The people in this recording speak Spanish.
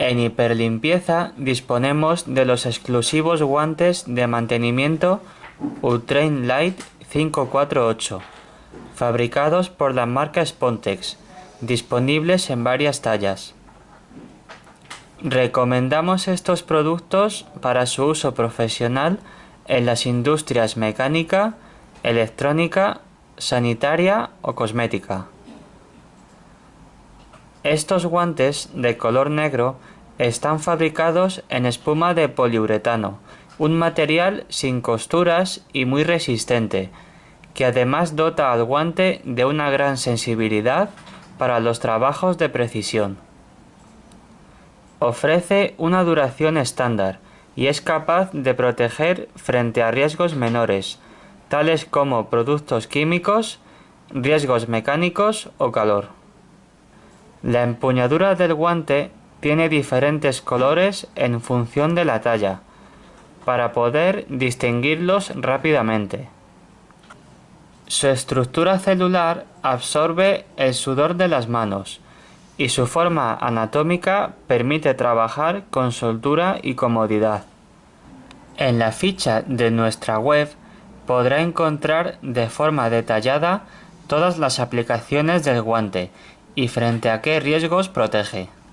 En hiperlimpieza disponemos de los exclusivos guantes de mantenimiento Ultrain Light 548, fabricados por la marca Spontex, disponibles en varias tallas. Recomendamos estos productos para su uso profesional en las industrias mecánica, electrónica, sanitaria o cosmética. Estos guantes de color negro están fabricados en espuma de poliuretano, un material sin costuras y muy resistente, que además dota al guante de una gran sensibilidad para los trabajos de precisión. Ofrece una duración estándar y es capaz de proteger frente a riesgos menores, tales como productos químicos, riesgos mecánicos o calor. La empuñadura del guante tiene diferentes colores en función de la talla, para poder distinguirlos rápidamente. Su estructura celular absorbe el sudor de las manos y su forma anatómica permite trabajar con soltura y comodidad. En la ficha de nuestra web podrá encontrar de forma detallada todas las aplicaciones del guante y frente a qué riesgos protege.